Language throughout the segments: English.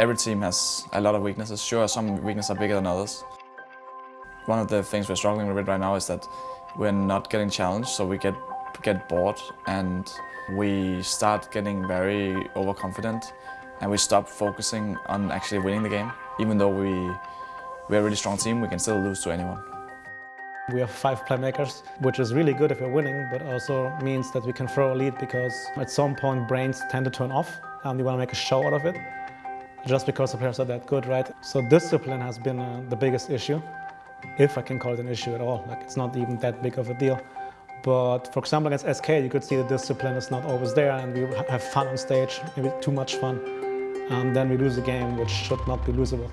Every team has a lot of weaknesses. Sure, some weaknesses are bigger than others. One of the things we're struggling with right now is that we're not getting challenged, so we get get bored and we start getting very overconfident and we stop focusing on actually winning the game. Even though we, we're a really strong team, we can still lose to anyone. We have five playmakers, which is really good if we're winning, but also means that we can throw a lead because at some point brains tend to turn off and we want to make a show out of it just because the players are that good, right? So discipline has been uh, the biggest issue, if I can call it an issue at all. Like it's not even that big of a deal. But for example, against SK, you could see the discipline is not always there and we have fun on stage, maybe too much fun. And then we lose a game which should not be losable.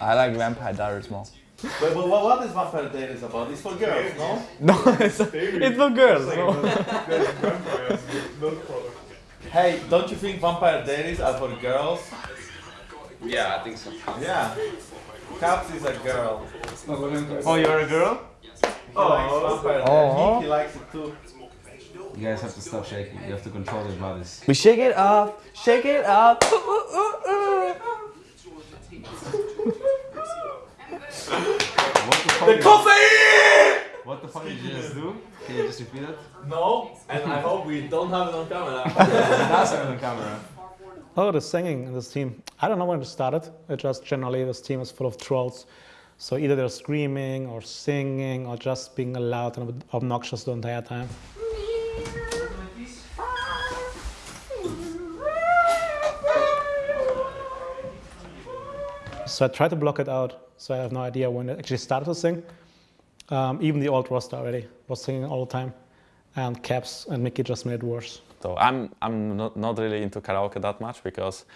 I like Vampire Diaries more. But, but what, what is Vampire Diaries about? It's for girls, no? No, it's, it's for girls. no. Hey, don't you think Vampire Diaries are for girls? Yeah, I think so. Yeah. Caps is a girl. Oh, you're a girl? Oh, Vampire Oh. Diaries. He likes it too. You guys have to stop shaking. You have to control your bodies. We shake it up, shake it up. What the fuck? The coffee! What the fuck did you just do? Can you just repeat it? No, and I hope we don't have it on camera. That's it on camera. Oh, the singing in this team. I don't know when it started. It just generally this team is full of trolls. So either they're screaming or singing or just being loud and obnoxious the entire time. So I try to block it out. So I have no idea when it actually started to sing. Um, even the old roster already was singing all the time. And Caps and Mickey just made it worse. So I'm I'm not, not really into karaoke that much because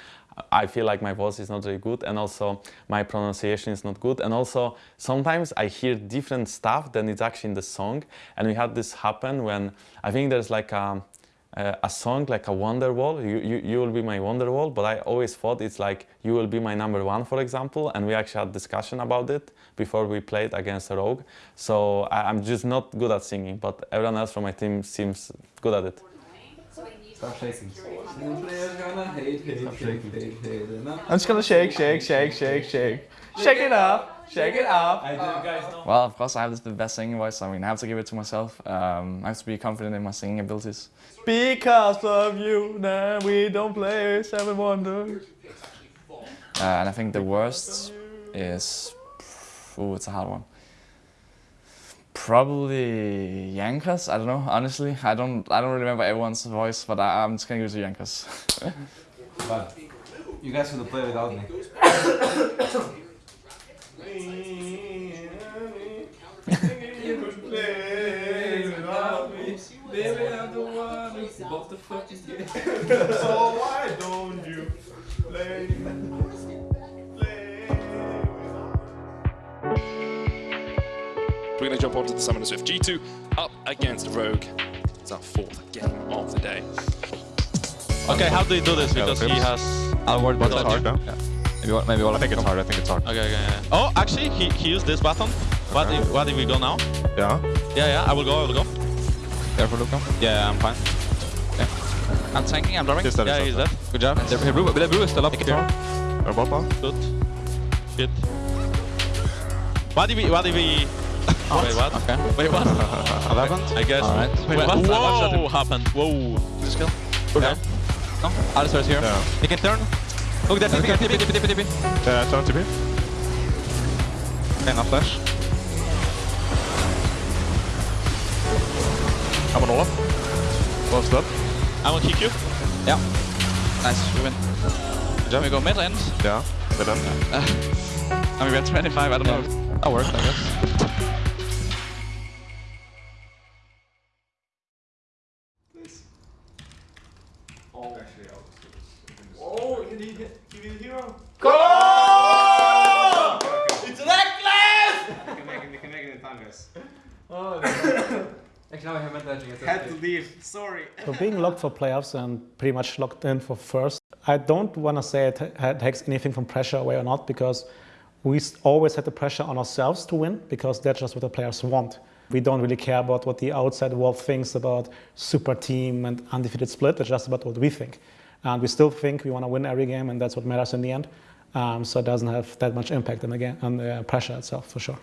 I feel like my voice is not really good and also my pronunciation is not good and also sometimes I hear different stuff than it's actually in the song and we had this happen when I think there's like a a, a song like a Wonderwall you, you you will be my Wonderwall but I always thought it's like you will be my number one for example and we actually had discussion about it before we played against Rogue so I, I'm just not good at singing but everyone else from my team seems good at it. Stop shaking. I'm just gonna shake, shake, shake, shake, shake. Shake it up, shake it up. I didn't guys know. Well, of course, I have this, the best singing voice. I mean, I have to give it to myself. Um, I have to be confident in my singing abilities. Because of you, now we don't play Seven Wonders. Uh, and I think the worst is, ooh, it's a hard one. Probably Jankos. I don't know. Honestly, I don't. I don't remember everyone's voice, but I, I'm just gonna give it to Jankos. But you guys could have played without me. Baby, the one who's about to fucking get. so why don't you play? play We're going to jump onto the Summoner's Rift G2 up against Rogue. It's our fourth game of the day. Okay, how do you do this? Because he has. I'll word But it's it's hard, hard, yeah. Maybe, all- maybe all I think it's hard. I think it's hard. Okay, okay. Yeah. Oh, actually, he, he used this button. What if what if we go now? Yeah. Yeah, yeah. I will go. I will go. Careful, Luka. Yeah, I'm fine. I'm tanking, I'm driving. He's dead, Yeah, he's dead. Good job. The, the, blue, the blue is still up here. They're both on. Good. Shit. What if we? What if we? Wait, what? Okay. Wait, what? 11. I guess. Alright. Wait, Wait, what? what? I Whoa! Happened. Whoa. Just kill. Okay. No. Alistar is here. He can turn. Look, there, TP, TP, TP, TP, TP. Yeah, turn TP. Hang on, flash. I'm on Olaf. Close up. I'm on kick you. Yeah. Nice, we win. Can we go mid end? Yeah, mid end. I mean, we have 25, I don't know. That worked, I guess. It's reckless! We can make it, we can make it in time, guys. Oh, Actually, now I haven't touching it. had to leave. Sorry. So being locked for playoffs and pretty much locked in for first, I don't want to say it takes anything from pressure away or not because we always had the pressure on ourselves to win because that's just what the players want. We don't really care about what the outside world thinks about super team and undefeated split. It's just about what we think. And we still think we want to win every game and that's what matters in the end. Um, so it doesn't have that much impact on the, game, on the pressure itself for sure.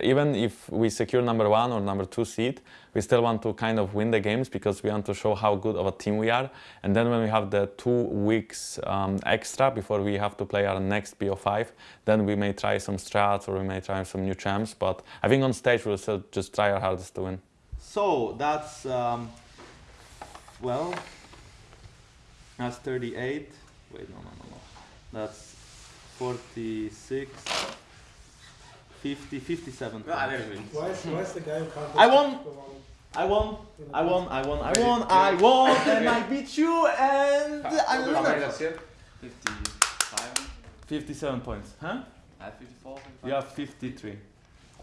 Even if we secure number one or number two seed, we still want to kind of win the games because we want to show how good of a team we are. And then when we have the two weeks um, extra before we have to play our next BO5, then we may try some strats or we may try some new champs. But I think on stage we'll still just try our hardest to win. So that's um, well, that's 38. Wait, no, no, no, no. That's 46, 50, 57. Why is, why is the guy who can't I won. I won. I won. I won. I won. I won, and I beat you, and I'm the winner. 55. 57 points, huh? I have 54. You have 53.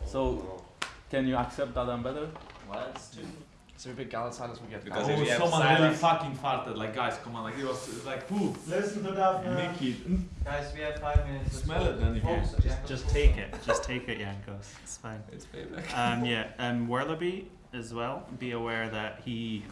So, oh. can you accept that I'm better? Well, it's two. So we pick Galatasaray we get Oh, someone really fucking farted. Like, guys, come on. Like, it was like, poo. Listen to that, Mickey. Guys, we have five minutes. Smell it then if you. Just, just take it. Just take it, Jankos. It's fine. It's payback. Um, yeah, um, Werlyb as well. Be aware that he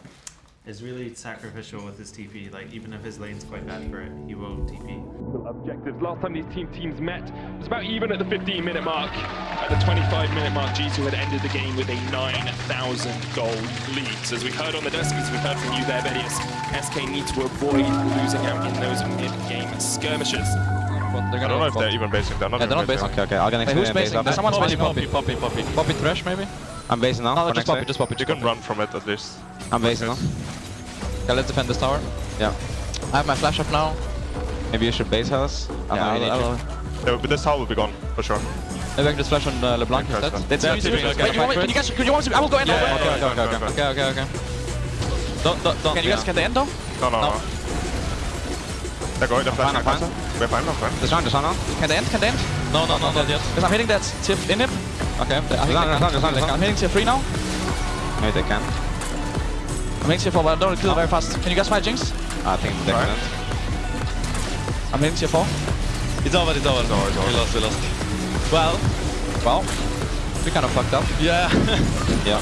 is really sacrificial with his TP. Like even if his lane's quite bad for it, he will TP. objectives. Last time these team teams met was about even at the 15 minute mark. At the 25 minute mark, G2 had ended the game with a 9,000 gold lead. So as we heard on the desk, as we heard from you there, Vedius, SK need to avoid losing out in those mid-game skirmishes. I don't know if they're even basing. They're not Yeah, they're not basing. Okay, okay. I'll get next Hey, who's minute basing? base Someone's after. basing Poppy. Poppy, Poppy. Poppy Thresh maybe? I'm basing now. No, for just next Poppy, wave. just Poppy. You can run from it at least. I'm basing now. Okay, let's defend this tower. Yeah. I have my flash up now. Maybe you should base house. I Yeah, know you I'll, I'll. Yeah, but this tower will be gone, for sure. Maybe I can just flash on uh, LeBlanc instead. That's Yeah, easy. Wait, you want can you guys, can you want me to, I will go end Yeah, though. okay, okay, okay, okay. Okay, okay, okay. Don't, don't, don't. Can you guys get the end though? No, no, No. no. They're going, they're flashing counter. We're fine, we're fine. This one, this one now. Can they end? Can they end? No, no, no, not yet. Because I'm hitting that tip in him. Okay, I think Design, they design, can. design, They can. design. I'm hitting tier 3 now. Maybe they can. I'm hitting tier 4, but I don't kill very fast. Can you guys fight Jinx? I think they can. I'm hitting tier 4. It's over, it's over. We lost, we lost. Well, well, we kind of fucked up. Yeah. Yeah.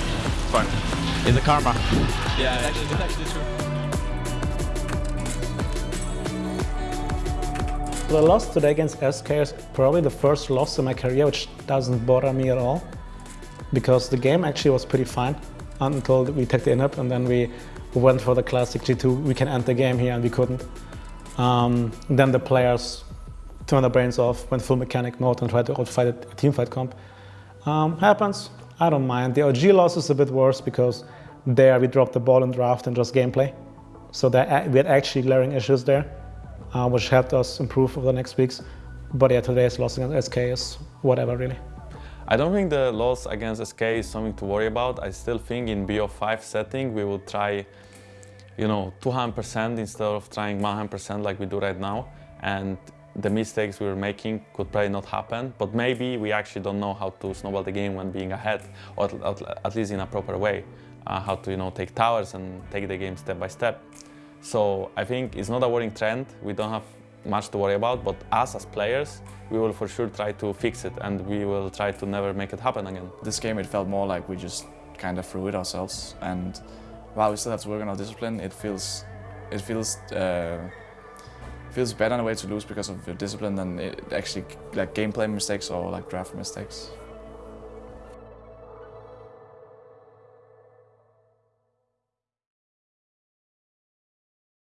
Fine. It's a karma. yeah, It's actually, it's actually true. The loss today against SK is probably the first loss in my career, which doesn't bother me at all. Because the game actually was pretty fine until we took the in-up and then we went for the classic G2, we can end the game here and we couldn't. Um, then the players turned their brains off, went full mechanic mode and tried to outfight a teamfight comp. Um, happens, I don't mind. The OG loss is a bit worse because there we dropped the ball in draft and just gameplay. So there, we had actually glaring issues there uh, which helped us improve over the next weeks. But yeah, today's loss against SK is whatever, really. I don't think the loss against SK is something to worry about. I still think in BO5 setting we will try, you know, 200% instead of trying 100% like we do right now. And the mistakes we were making could probably not happen, but maybe we actually don't know how to snowball the game when being ahead, or at, least in a proper way. Uh, how to, you know, take towers and take the game step by step. So I think it's not a worrying trend. We don't have much to worry about, but us as players, we will for sure try to fix it and we will try to never make it happen again. This game, it felt more like we just kind of threw it ourselves. And while we still have to work on our discipline, it feels, it feels, uh, feels better in a way to lose because of your discipline than it actually like gameplay mistakes or like draft mistakes.